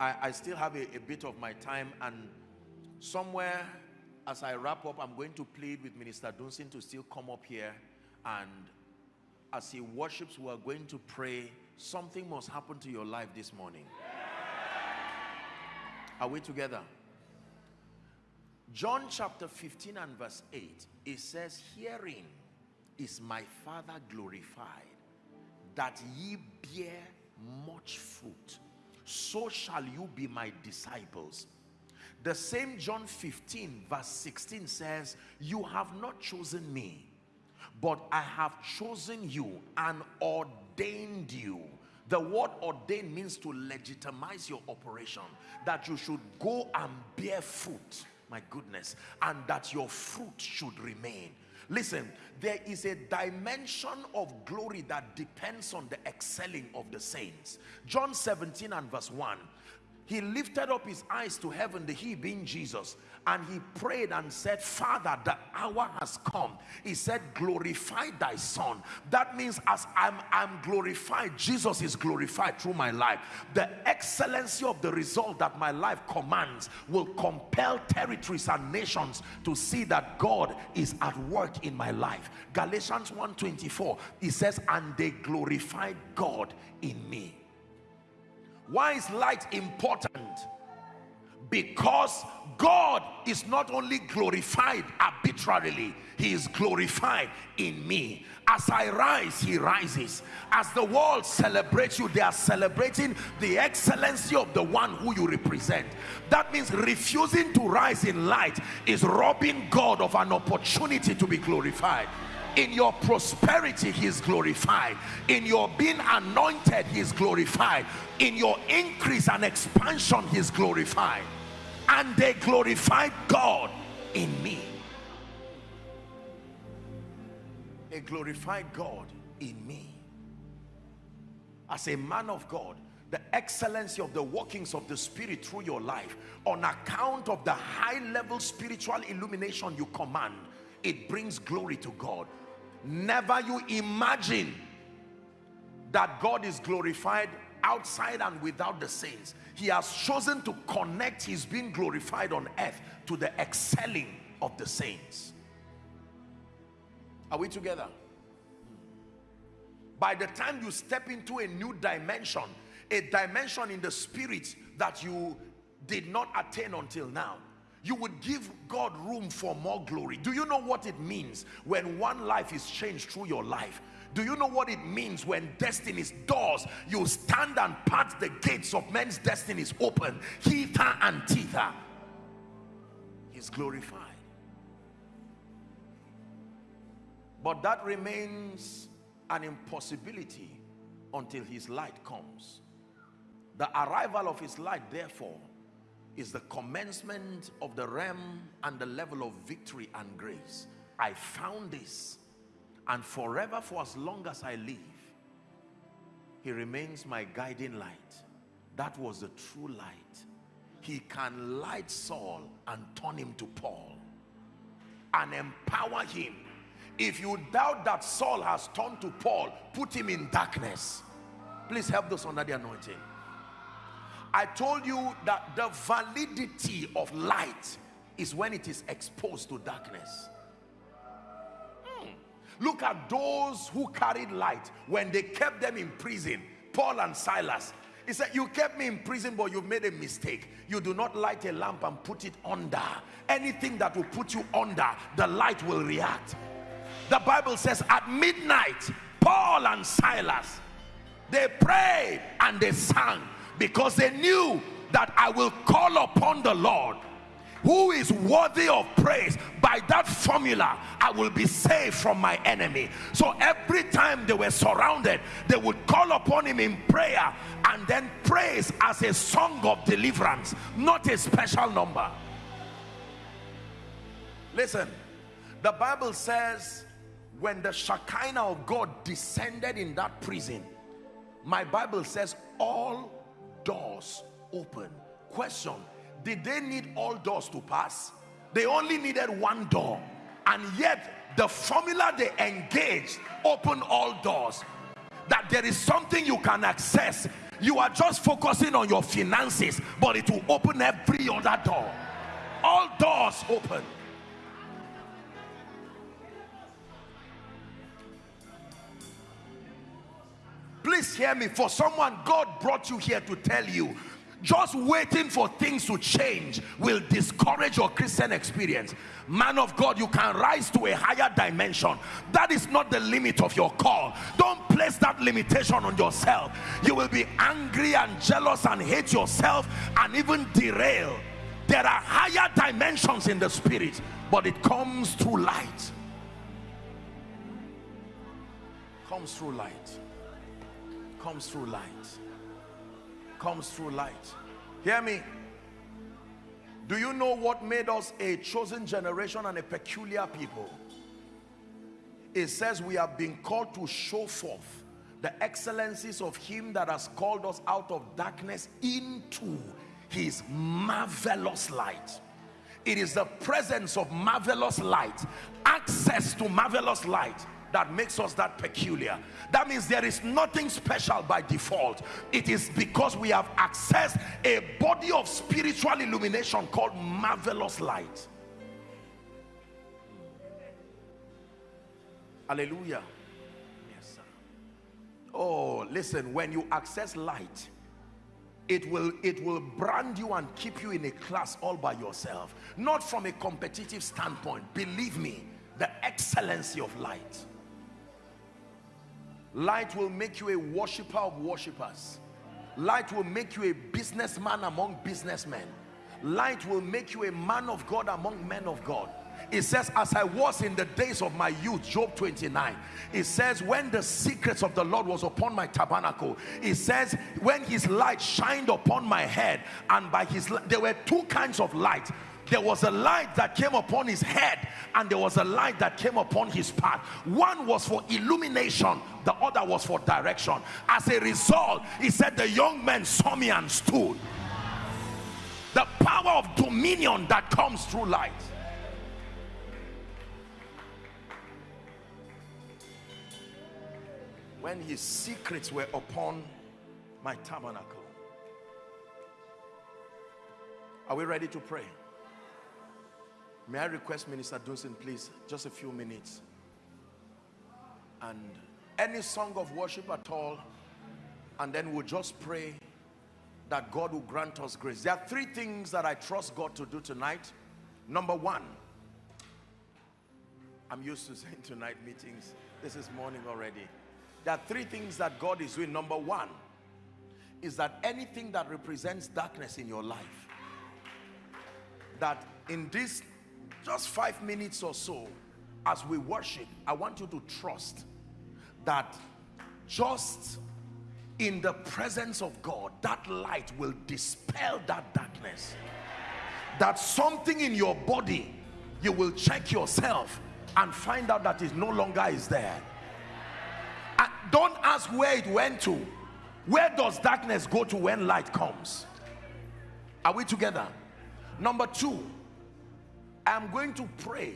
I, I still have a, a bit of my time and somewhere as I wrap up, I'm going to plead with Minister Dunsin to still come up here and as he worships, we are going to pray. Something must happen to your life this morning. Are we together? John chapter 15 and verse 8, it says, Herein is my Father glorified, that ye bear much fruit. So shall you be my disciples. The same John 15 verse 16 says, You have not chosen me, but I have chosen you and ordained you. The word ordain means to legitimize your operation, that you should go and bear fruit, my goodness, and that your fruit should remain. Listen, there is a dimension of glory that depends on the excelling of the saints. John 17 and verse 1 he lifted up his eyes to heaven the he being jesus and he prayed and said father the hour has come. He said glorify thy son. That means as i'm i'm glorified jesus is glorified through my life. The excellency of the result that my life commands will compel territories and nations to see that god is at work in my life. Galatians 1:24 he says and they glorified god in me why is light important? Because God is not only glorified arbitrarily, He is glorified in me. As I rise, He rises. As the world celebrates you, they are celebrating the excellency of the one who you represent. That means refusing to rise in light is robbing God of an opportunity to be glorified in your prosperity he is glorified. In your being anointed he is glorified. In your increase and expansion he is glorified. And they glorified god in me. They glorified god in me. As a man of god the excellency of the workings of the spirit through your life on account of the high level spiritual illumination you command it brings glory to God never you imagine that God is glorified outside and without the saints. He has chosen to connect his being glorified on earth to the excelling of the saints. Are we together? By the time you step into a new dimension a dimension in the spirit that you did not attain until now you would give God room for more glory. Do you know what it means when one life is changed through your life? Do you know what it means when destiny's doors, you stand and part the gates of men's destinies open, hither and thither? He's glorified. But that remains an impossibility until his light comes. The arrival of his light, therefore, is the commencement of the realm and the level of victory and grace. I found this and forever for as long as I live, he remains my guiding light. That was the true light. He can light Saul and turn him to Paul and empower him. If you doubt that Saul has turned to Paul, put him in darkness. Please help those under the anointing. I told you that the validity of light is when it is exposed to darkness. Hmm. Look at those who carried light when they kept them in prison, Paul and Silas. He said, you kept me in prison, but you've made a mistake. You do not light a lamp and put it under. Anything that will put you under, the light will react. The Bible says at midnight, Paul and Silas, they prayed and they sang because they knew that I will call upon the Lord who is worthy of praise. By that formula I will be saved from my enemy. So every time they were surrounded they would call upon him in prayer and then praise as a song of deliverance not a special number. Listen the Bible says when the Shekinah of God descended in that prison my Bible says all doors open. Question, did they need all doors to pass? They only needed one door. And yet the formula they engaged opened all doors. That there is something you can access. You are just focusing on your finances, but it will open every other door. All doors open. Please hear me. For someone, God brought you here to tell you just waiting for things to change will discourage your Christian experience. Man of God, you can rise to a higher dimension. That is not the limit of your call. Don't place that limitation on yourself. You will be angry and jealous and hate yourself and even derail. There are higher dimensions in the spirit, but it comes through light. Comes through light comes through light. Comes through light. Hear me? Do you know what made us a chosen generation and a peculiar people? It says we have been called to show forth the excellencies of him that has called us out of darkness into his marvelous light. It is the presence of marvelous light access to marvelous light that makes us that peculiar. That means there is nothing special by default. It is because we have accessed a body of spiritual illumination called marvelous light. Hallelujah. Yes sir. Oh listen when you access light it will it will brand you and keep you in a class all by yourself. Not from a competitive standpoint. Believe me the excellency of light Light will make you a worshiper of worshipers. Light will make you a businessman among businessmen. Light will make you a man of God among men of God. It says, as I was in the days of my youth, Job 29. It says, when the secrets of the Lord was upon my tabernacle. It says, when his light shined upon my head and by his, there were two kinds of light there was a light that came upon his head and there was a light that came upon his path. One was for illumination the other was for direction. As a result he said the young man saw me and stood. The power of dominion that comes through light. When his secrets were upon my tabernacle. Are we ready to pray May I request Minister Dunson, please, just a few minutes. And any song of worship at all, and then we'll just pray that God will grant us grace. There are three things that I trust God to do tonight. Number one, I'm used to [LAUGHS] saying tonight meetings. This is morning already. There are three things that God is doing. Number one is that anything that represents darkness in your life, that in this just five minutes or so, as we worship, I want you to trust that just in the presence of God, that light will dispel that darkness. That something in your body, you will check yourself and find out that it no longer is there. And don't ask where it went to. Where does darkness go to when light comes? Are we together? Number two, I'm going to pray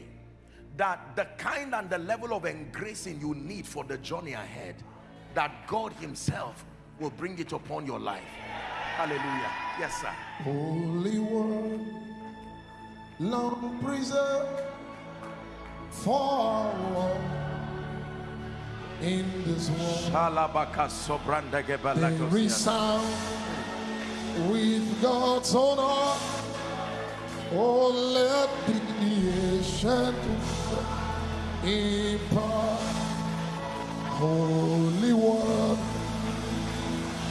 that the kind and the level of engracing you need for the journey ahead that God himself will bring it upon your life. Hallelujah. Yes sir. Holy one long preserved for in this world. There is sound with God's own heart oh let the ancient impart holy one.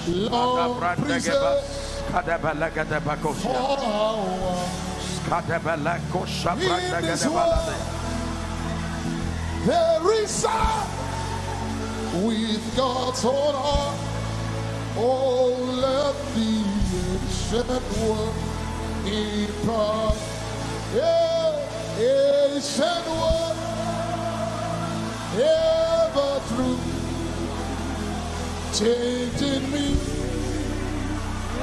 Lord preserve in this world there is sound with God's own heart oh let the ancient one impart yeah, ancient true, changing me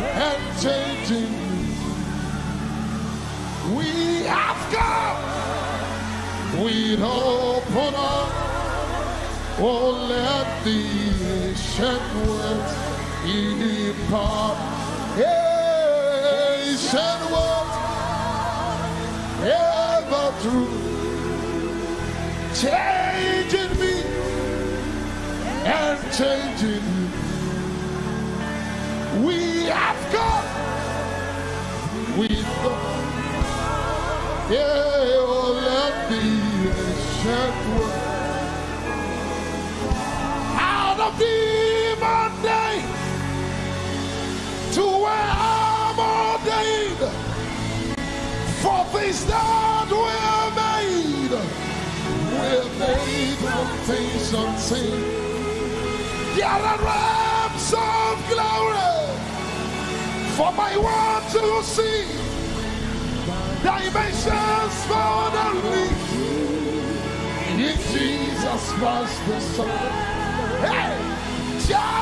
and changing me. We have come with open arms. Oh, let the ancient words impart. Ancient words ever true changing me and changing you. We have got, we've got, yeah, oh, let the ancient world out of demon day to where I'm ordained for things that were made we're made from things unseen. Gather realms of glory for my one to see. Dimensions the lead. In Jesus Christ the Son. Hey! Channels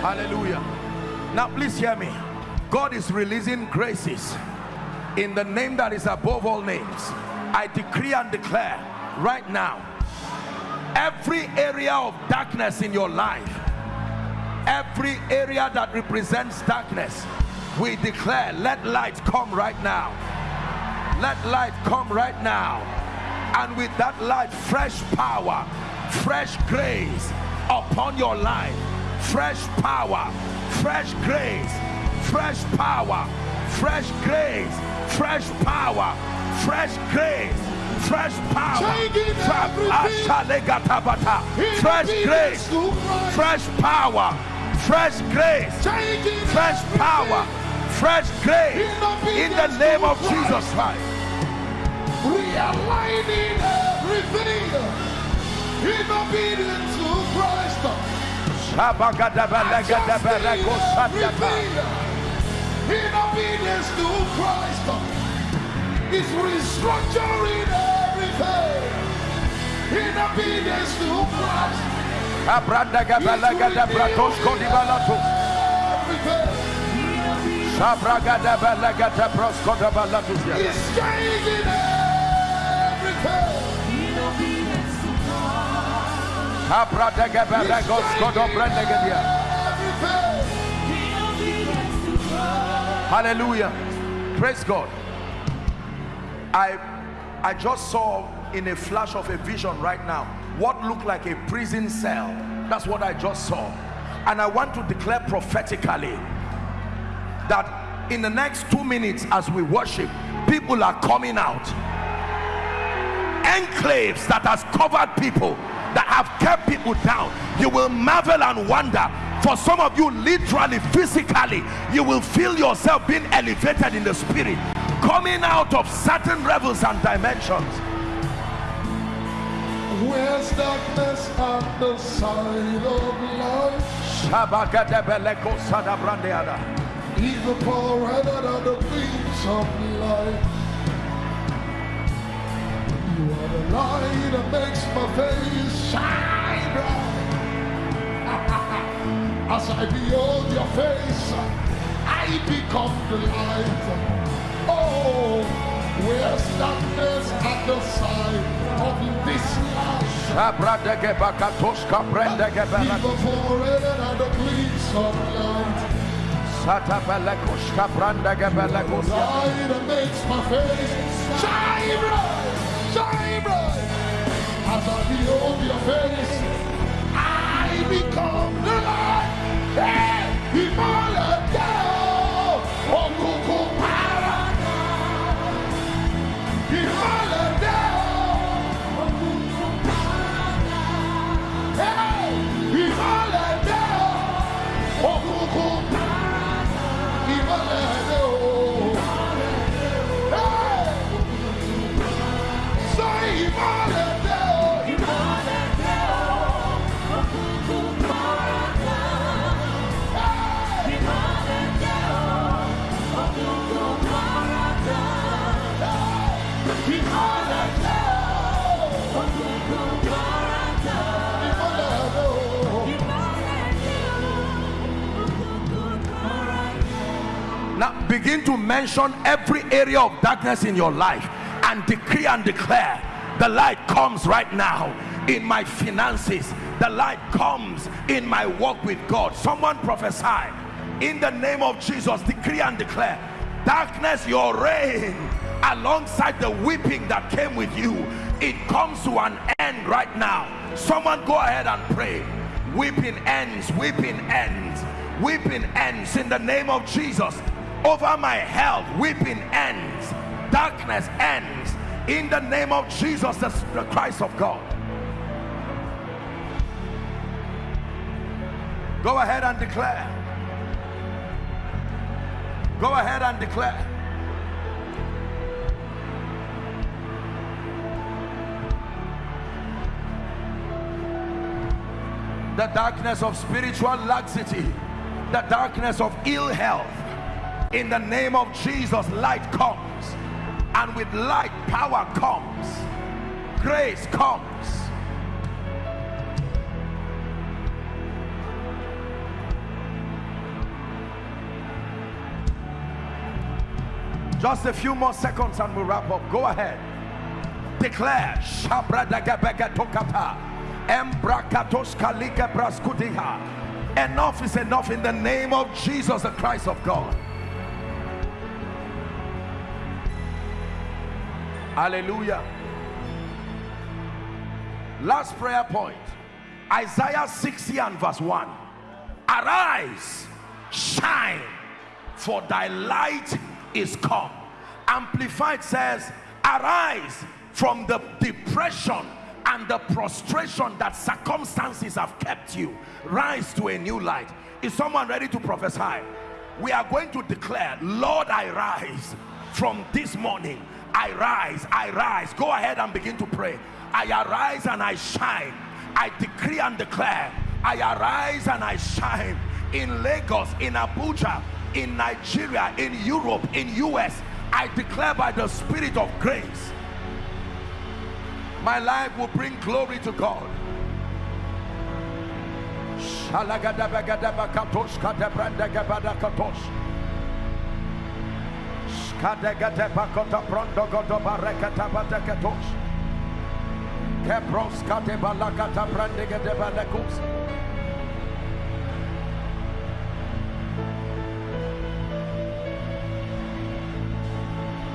Hallelujah. Now, please hear me. God is releasing graces in the name that is above all names. I decree and declare right now every area of darkness in your life, every area that represents darkness we declare let light come right now let light come right now and with that light fresh power fresh grace upon your life fresh power fresh grace fresh power fresh grace fresh power fresh grace fresh power. Fresh grace fresh power fresh grace fresh power fresh grace. In the name of Jesus Christ. We are lighting everything. In obedience to Christ. In obedience to Christ. It's restructuring everything in obedience to Christ. Abranda gabala gada bratos kodibalato. Everything Sabraga da balaga da brosko da balatus. changing everything. Hallelujah. Praise God. I I just saw in a flash of a vision right now what looked like a prison cell. That's what I just saw. And I want to declare prophetically that in the next two minutes as we worship, people are coming out. Enclaves that has covered people, that have kept people down. You will marvel and wonder. For some of you, literally, physically, you will feel yourself being elevated in the spirit, coming out of certain levels and dimensions. Where's darkness on the side of life? Shabakadebeleko sadabrandeada. Evil power rather than the things of life. The light that makes my face shine bright. [LAUGHS] As I behold your face, I become the light. Oh, where's darkness at the side of this brendegebele- Evil power rather than the gleams of light. Satabelekoshka brandegebelekosia. light that makes my face shine bright. As I behold your face, I become the light. Mention every area of darkness in your life and decree and declare the light comes right now in my finances. The light comes in my walk with God. Someone prophesy in the name of Jesus. Decree and declare darkness, your reign alongside the weeping that came with you. It comes to an end right now. Someone go ahead and pray. Weeping ends, weeping ends, weeping ends in the name of Jesus. Over my health, weeping ends, darkness ends in the name of Jesus, the, Christ of God. Go ahead and declare. Go ahead and declare. The darkness of spiritual laxity, the darkness of ill health. In the name of Jesus, light comes, and with light, power comes, grace comes. Just a few more seconds and we'll wrap up. Go ahead. Declare. Enough is enough in the name of Jesus, the Christ of God. Hallelujah. Last prayer point. Isaiah 60 and verse 1. Arise, shine, for thy light is come. Amplified says, Arise from the depression and the prostration that circumstances have kept you. Rise to a new light. Is someone ready to prophesy? We are going to declare, Lord, I rise from this morning. I rise, I rise. Go ahead and begin to pray. I arise and I shine. I decree and declare. I arise and I shine in Lagos, in Abuja, in Nigeria, in Europe, in US. I declare by the Spirit of grace, my life will bring glory to God. Prondo godo barekata. Kepros kate balakata.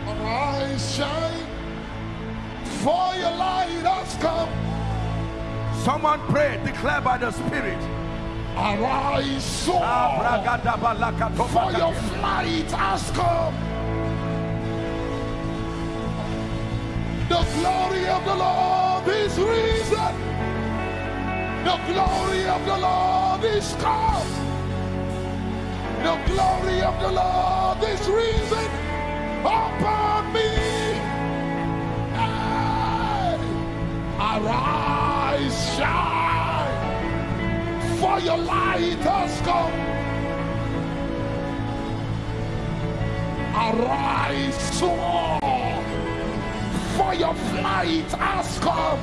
Arise, shine, for your light has come. Someone pray, declare by the Spirit. Arise, soar, for your flight has come. The glory of the Lord is risen. The glory of the Lord is come. The glory of the Lord is risen upon me. Hey! Arise, shine, for your light has come. Arise, soar for your flight has come.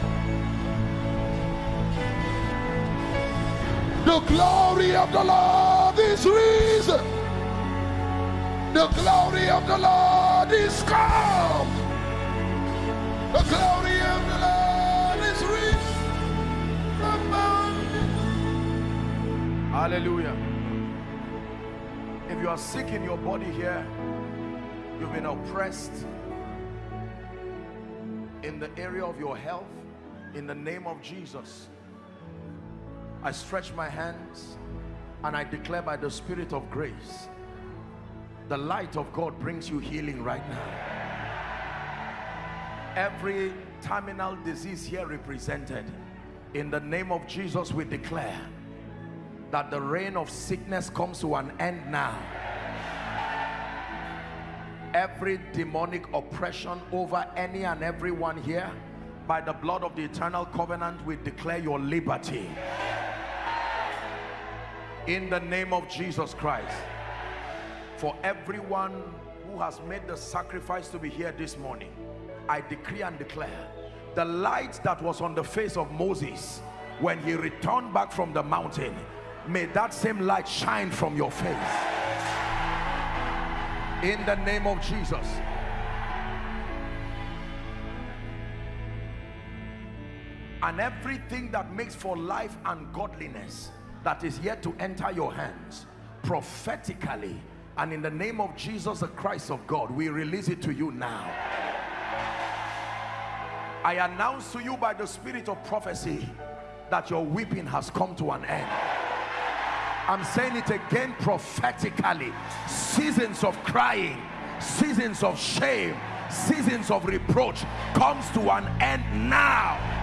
The glory of the Lord is risen. The glory of the Lord is come. The glory of the Lord is risen. Hallelujah. If you are sick in your body here, you've been oppressed, in the area of your health in the name of Jesus I stretch my hands and I declare by the spirit of grace the light of God brings you healing right now. Every terminal disease here represented in the name of Jesus we declare that the reign of sickness comes to an end now every demonic oppression over any and everyone here by the blood of the eternal covenant we declare your liberty. In the name of Jesus Christ for everyone who has made the sacrifice to be here this morning I decree and declare the light that was on the face of Moses when he returned back from the mountain may that same light shine from your face in the name of Jesus. And everything that makes for life and godliness that is yet to enter your hands prophetically and in the name of Jesus the Christ of God we release it to you now. I announce to you by the spirit of prophecy that your weeping has come to an end I'm saying it again prophetically. Seasons of crying seasons of shame seasons of reproach comes to an end now